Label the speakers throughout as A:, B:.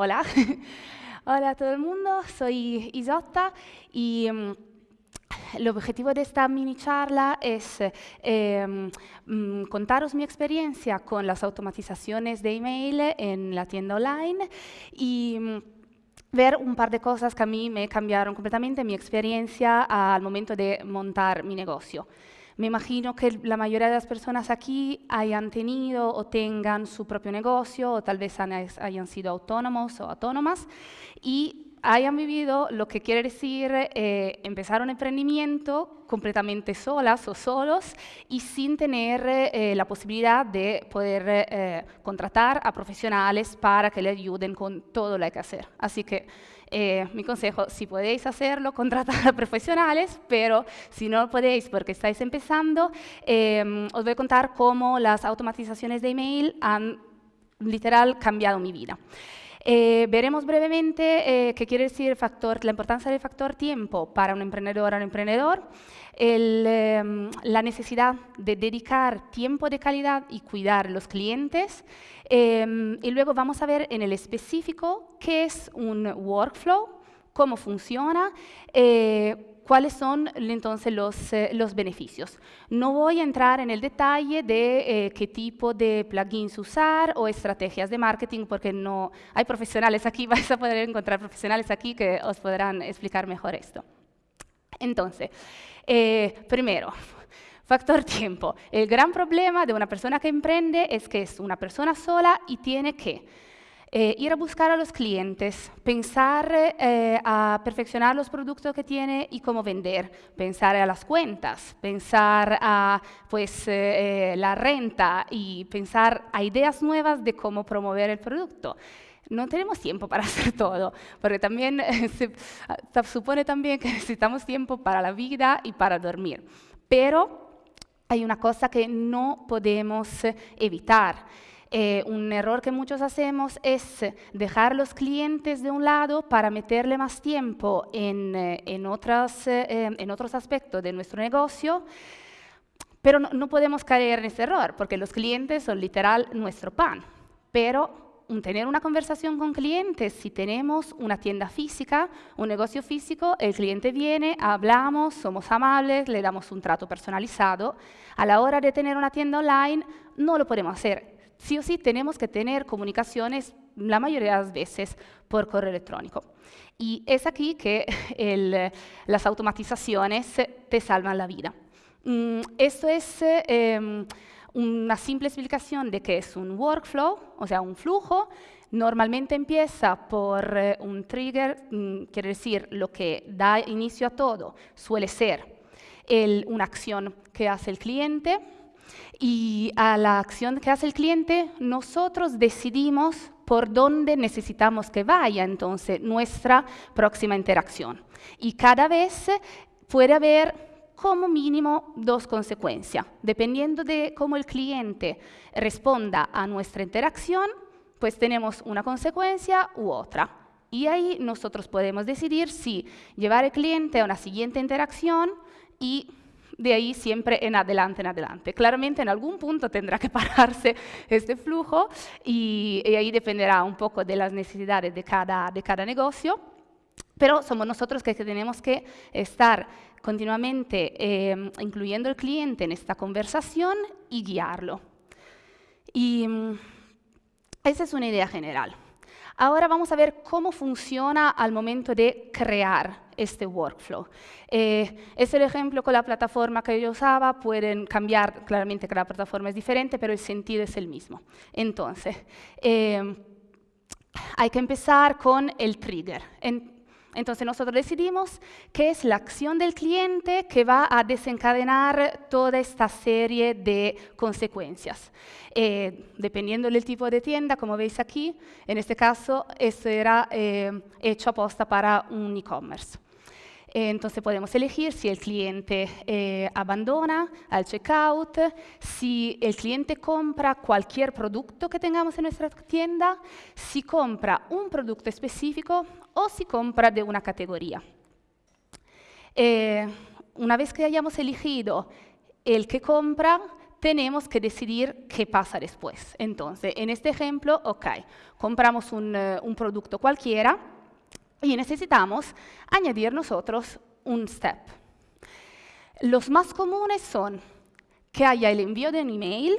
A: Hola. Hola a todo el mundo, soy Isotta y mm, el objetivo de esta mini charla es eh, mm, contaros mi experiencia con las automatizaciones de email en la tienda online y mm, ver un par de cosas que a mí me cambiaron completamente mi experiencia al momento de montar mi negocio. Me imagino que la mayoría de las personas aquí hayan tenido o tengan su propio negocio o tal vez hayan sido autónomos o autónomas y hayan vivido lo que quiere decir eh, empezar un emprendimiento completamente solas o solos y sin tener eh, la posibilidad de poder eh, contratar a profesionales para que le ayuden con todo lo que hay que hacer. Así que eh, mi consejo, si podéis hacerlo, contratad a profesionales, pero si no podéis porque estáis empezando, eh, os voy a contar cómo las automatizaciones de email han literal cambiado mi vida. Eh, veremos brevemente qué quiere decir factor, la importancia del factor tiempo para un emprendedor o un emprendedor, el, la necesidad de dedicar tiempo de calidad y cuidar los clientes, Em, y luego vamos a ver en el específico qué es un workflow, cómo funciona, eh, cuáles son entonces los, eh, los, beneficios. No voy a entrar en el detalle de eh, qué tipo de plugins usar o estrategias de marketing, porque no hay profesionales aquí, vais a poder encontrar profesionales aquí que os podrán explicar mejor esto. Entonces, primero, Factor tiempo. El gran problema de una persona que emprende es que es una persona sola y tiene que eh, ir a buscar a los clientes, pensar eh, a perfeccionar los productos que tiene y cómo vender, pensar a las cuentas, pensar a pues, eh, la renta y pensar a ideas nuevas de cómo promover el producto. No tenemos tiempo para hacer todo, porque también se supone también que necesitamos tiempo para la vida y para dormir. Pero hay una cosa que no podemos evitar. Eh, un error que muchos hacemos es dejar los clientes de un lado para meterle más tiempo en, eh, eh, en otros aspectos de nuestro negocio, pero no, no podemos caer en ese error, porque los clientes son literal nuestro pan. Pero tener una conversación con clientes, si tenemos una tienda física, un negocio físico, el cliente viene, hablamos, somos amables, le damos un trato personalizado. A la hora de tener una tienda online, no lo podemos hacer. Sí o sí tenemos que tener comunicaciones la mayoría de las veces por correo electrónico. Y es aquí que las automatizaciones te salvan la vida. Mm, esto es... Em, una simple explicación de qué es un workflow, o sea, un flujo, normalmente empieza por eh, un trigger, mm, quiere decir lo que da inicio a todo, suele ser una acción que hace el cliente, y a la acción que hace el cliente, nosotros decidimos por dónde necesitamos que vaya entonces nuestra próxima interacción. Y cada vez puede haber como mínimo dos consecuencias. Dependiendo de cómo el cliente responda a nuestra interacción, pues tenemos una consecuencia u otra. Y ahí nosotros podemos decidir si llevar al cliente a una siguiente interacción y de ahí siempre en adelante, en adelante. Claramente en algún punto tendrá que pararse este flujo y, ahí dependerá un poco de las necesidades de cada, de cada negocio, pero somos nosotros que tenemos que estar continuamente eh, incluyendo al cliente en esta conversación y guiarlo. Y mm, esa es una idea general. Ahora vamos a ver cómo funciona al momento de crear este workflow. Eh, es el ejemplo con la plataforma que yo usaba, pueden cambiar, claramente cada plataforma es diferente, pero el sentido es el mismo. Entonces, eh, hay que empezar con el trigger. Entonces nosotros decidimos que es la acción del cliente que va a desencadenar toda esta serie de consecuencias. Eh, dependiendo del tipo de tienda, como veis aquí, en este caso esto era eh, hecho aposta para un e-commerce. Entonces podemos elegir si el cliente eh, abandona al checkout, si el cliente compra cualquier producto que tengamos en nuestra tienda, si compra un producto específico o si compra de una categoría. Eh, una vez que hayamos elegido el que compra, tenemos que decidir qué pasa después. Entonces, en este ejemplo, ok, compramos un, eh, un producto cualquiera y necesitamos añadir nosotros un step. Los más comunes son que haya el envío de un email,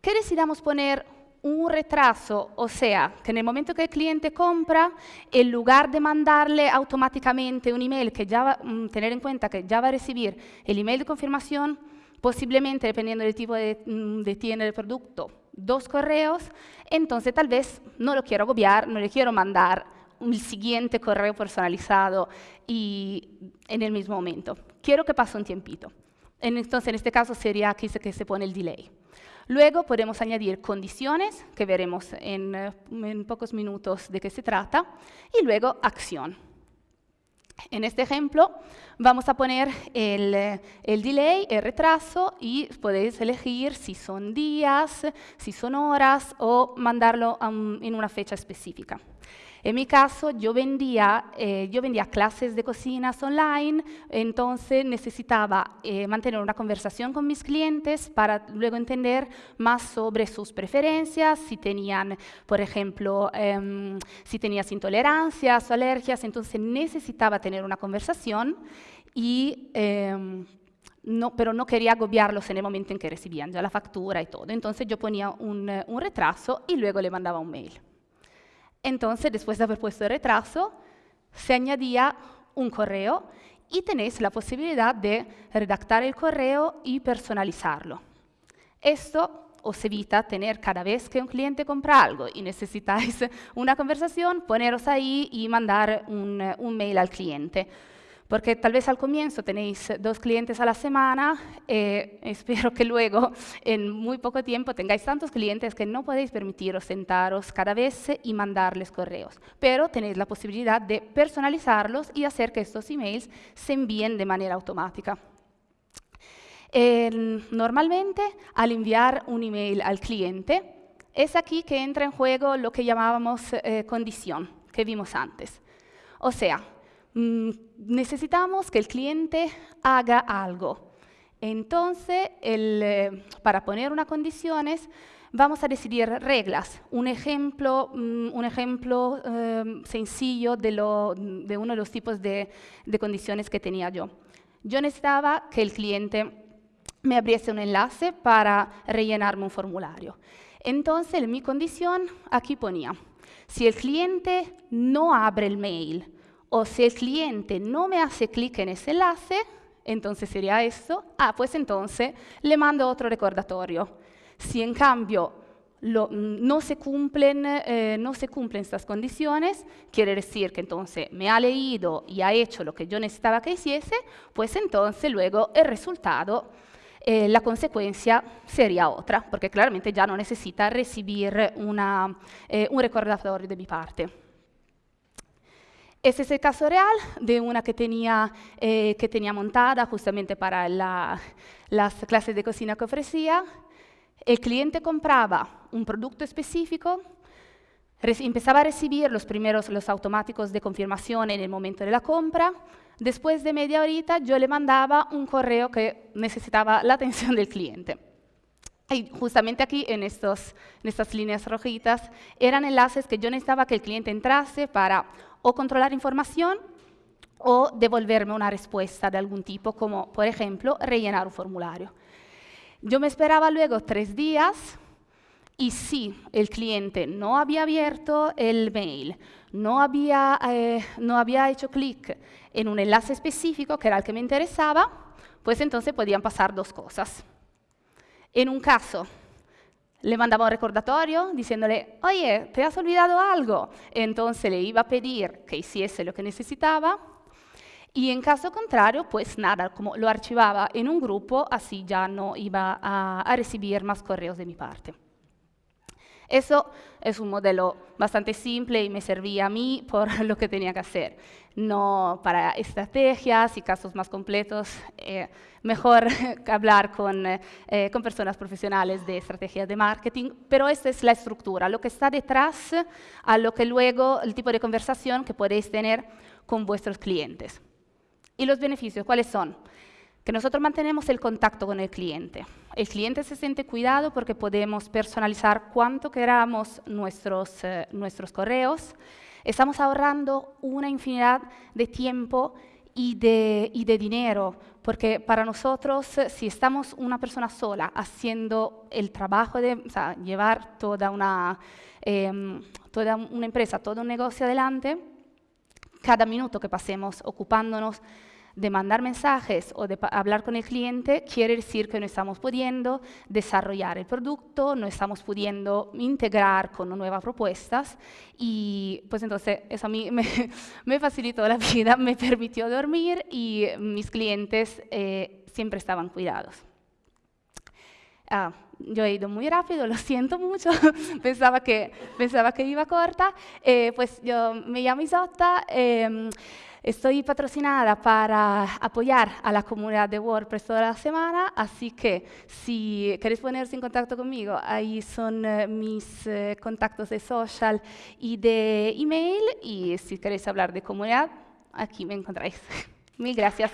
A: que decidamos poner un retraso, o sea, que en el momento que el cliente compra, en lugar de mandarle automáticamente un email, que ya va, mm, tener en cuenta que ya va a recibir el email de confirmación, posiblemente, dependiendo del tipo de, mm, de tienda del producto, dos correos, entonces tal vez no lo quiero agobiar, no le quiero mandar el siguiente correo personalizado y en el mismo momento. Quiero que pase un tiempito. Entonces, en este caso sería aquí que se pone el delay. Luego podemos añadir condiciones, que veremos en, eh, en pocos minutos de qué se trata, y luego acción. En este ejemplo vamos a poner el, eh, el, delay, el retraso, y podéis elegir si son días, si son horas, o mandarlo um, en una fecha específica. En mi caso, yo vendía, eh, yo vendía clases de cocinas online, entonces necesitaba eh, mantener una conversación con mis clientes para luego entender más sobre sus preferencias, si tenían, por ejemplo, eh, si tenías intolerancias o alergias, entonces necesitaba tener una conversación y... Em, no, pero no quería agobiarlos en el momento en que recibían ya la factura y todo. Entonces yo ponía un, un retraso y luego le mandaba un mail. Entonces, después de haber puesto el retraso, se añadía un correo y tenéis la posibilidad de redactar el correo y personalizarlo. Esto os evita tener cada vez que un cliente compra algo y necesitáis una conversación, poneros ahí y mandar un, un mail al cliente. Porque tal vez al comienzo tenéis dos clientes a la semana, eh, espero que luego en muy poco tiempo tengáis tantos clientes que no podéis permitiros sentaros cada vez y mandarles correos. Pero tenéis la posibilidad de personalizarlos y hacer que estos emails se envíen de manera automática. normalmente, al enviar un email al cliente, es aquí que entra en juego lo que llamábamos eh, condición, que vimos antes. O sea, Mm, necesitamos que el cliente haga algo. Entonces, eh, para poner unas condiciones, vamos a decidir reglas. Un ejemplo, mm, un ejemplo eh, sencillo de, uno de los tipos de, condiciones que tenía yo. Yo necesitaba que el cliente me abriese un enlace para rellenarme un formulario. Entonces, en mi condición, aquí ponía, si el cliente no abre el mail o si el cliente no me hace clic en ese enlace, entonces sería esto, ah, pues entonces le mando otro recordatorio. Si en cambio no, se cumplen, eh, no se cumplen estas condiciones, quiere decir que entonces me ha leído y ha hecho lo que yo necesitaba que hiciese, pues entonces luego el resultado, eh, la consecuencia sería otra, porque claramente ya no necesita recibir una, eh, un recordatorio de mi parte. Este es el caso real de una que tenía, eh, que tenía montada justamente para las clases de cocina que ofrecía. El cliente compraba un producto específico, empezaba a recibir los primeros los automáticos de confirmación en el momento de la compra. Después de media horita yo le mandaba un correo que necesitaba la atención del cliente. Y justamente aquí, en, estos, en estas líneas rojitas, eran enlaces que yo necesitaba que el cliente entrase para o controlar información o devolverme una respuesta de algún tipo, como por ejemplo rellenar un formulario. Yo me esperaba luego tres días y si el cliente no había abierto el mail, no había, eh, no había hecho clic en un enlace específico que era el que me interesaba, pues entonces podían pasar dos cosas. En un caso, le mandaba un recordatorio diciéndole, oye, ¿te has olvidado algo? Entonces le iba a pedir que hiciese lo que necesitaba y en caso contrario, pues nada, como lo archivaba en un grupo, así ya no iba a, a recibir más correos de mi parte. Eso es un modelo bastante simple y me servía a mí por lo que tenía que hacer. No para estrategias y casos más completos, eh, mejor hablar con, eh, con personas profesionales de estrategias de marketing, pero esta es la estructura, lo que está detrás a lo que luego, el tipo de conversación que podéis tener con vuestros clientes. ¿Y los beneficios cuáles son? Que nosotros mantenemos el contacto con el cliente. El cliente se siente cuidado porque podemos personalizar cuanto queramos nuestros, eh, nuestros correos. Estamos ahorrando una infinidad de tiempo y de, y de, dinero, porque para nosotros, eh, si estamos una persona sola haciendo el trabajo de o sea, llevar toda una, eh, toda una empresa, todo un negocio adelante, cada minuto que pasemos ocupándonos de mandar mensajes o de hablar con el cliente quiere decir que no estamos pudiendo desarrollar el producto, no estamos pudiendo integrar con nuevas propuestas y pues entonces eso a mí me, me facilitó la vida, me permitió dormir y mis clientes eh, siempre estaban cuidados. Ah, yo he ido muy rápido, lo siento mucho, pensaba, que, pensaba que iba corta. Eh, pues yo me llamo Isotta, eh, estoy patrocinada para apoyar a la comunidad de WordPress toda la semana, así que si queréis ponerse en contacto conmigo, ahí son eh, mis eh, contactos de social y de email, y si queréis hablar de comunidad, aquí me encontráis. Mil gracias.